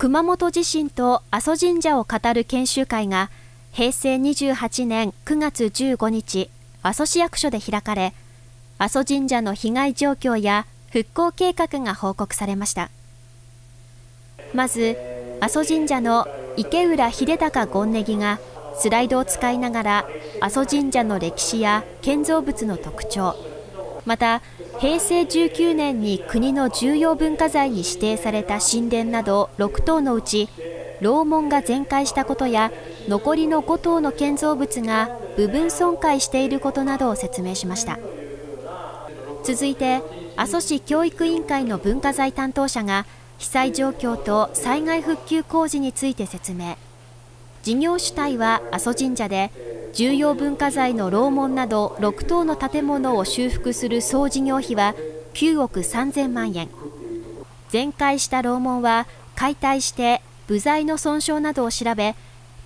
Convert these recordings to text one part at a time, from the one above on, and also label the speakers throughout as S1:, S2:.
S1: 熊本地震と阿蘇神社を語る研修会が平成28年9月15日、阿蘇市役所で開かれ、阿蘇神社の被害状況や復興計画が報告されました。まず、阿蘇神社の池浦秀隆権ネギがスライドを使いながら阿蘇神社の歴史や建造物の特徴、また平成19年に国の重要文化財に指定された神殿など6棟のうち楼門が全壊したことや残りの5棟の建造物が部分損壊していることなどを説明しました。続いて阿蘇市教育委員会の文化財担当者が被災状況と災害復旧工事について説明。事業主体は阿蘇神社で重要文化財の楼門など6棟の建物を修復する総事業費は9億3000万円。全壊した楼門は解体して部材の損傷などを調べ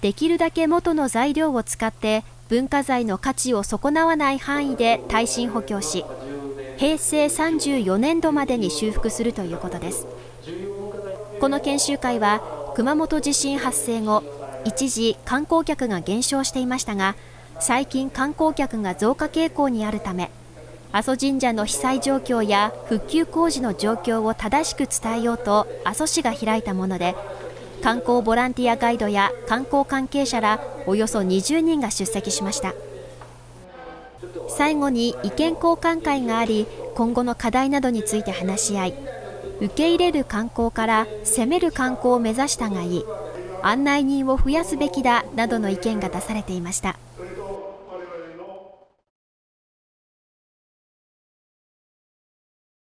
S1: できるだけ元の材料を使って文化財の価値を損なわない範囲で耐震補強し平成34年度までに修復するということです。この研修会は熊本地震発生後一時観光客が減少していましたが最近観光客が増加傾向にあるため阿蘇神社の被災状況や復旧工事の状況を正しく伝えようと阿蘇市が開いたもので観光ボランティアガイドや観光関係者らおよそ20人が出席しました。最後に意見交換会があり今後の課題などについて話し合い受け入れる観光から攻める観光を目指したがいい。案内人を増やすべきだなどの意見が出されていました。